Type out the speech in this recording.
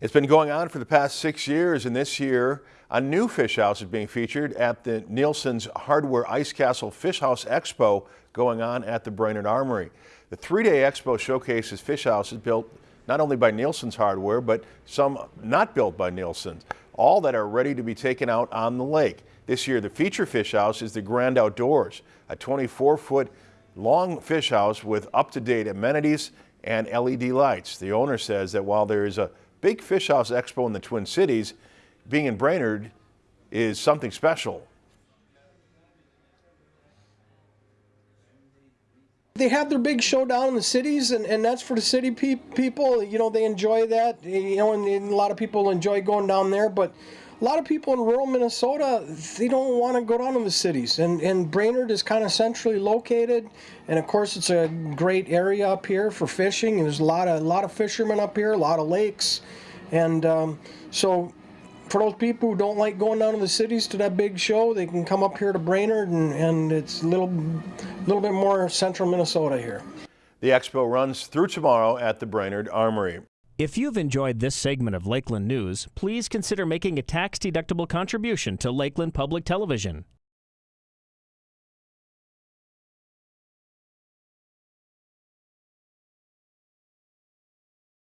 It's been going on for the past six years, and this year a new fish house is being featured at the Nielsen's Hardware Ice Castle Fish House Expo going on at the Brainerd Armory. The three-day expo showcases fish houses built not only by Nielsen's Hardware, but some not built by Nielsen's, all that are ready to be taken out on the lake. This year, the feature fish house is the Grand Outdoors, a 24-foot long fish house with up-to-date amenities and LED lights. The owner says that while there is a big fish house expo in the Twin Cities, being in Brainerd is something special. They have their big show down in the cities, and, and that's for the city pe people. You know, they enjoy that. You know, and, and, a lot of people enjoy going down there. But a lot of people in rural Minnesota, they don't want to go down to the cities. And, and Brainerd is kind of centrally located. And of course, it's a great area up here for fishing. There's a lot of, a lot of fishermen up here, a lot of lakes. And um, so for those people who don't like going down to the cities to that big show, they can come up here to Brainerd, and, and it's a little, little bit more central Minnesota here. The expo runs through tomorrow at the Brainerd Armory. If you've enjoyed this segment of Lakeland News, please consider making a tax-deductible contribution to Lakeland Public Television.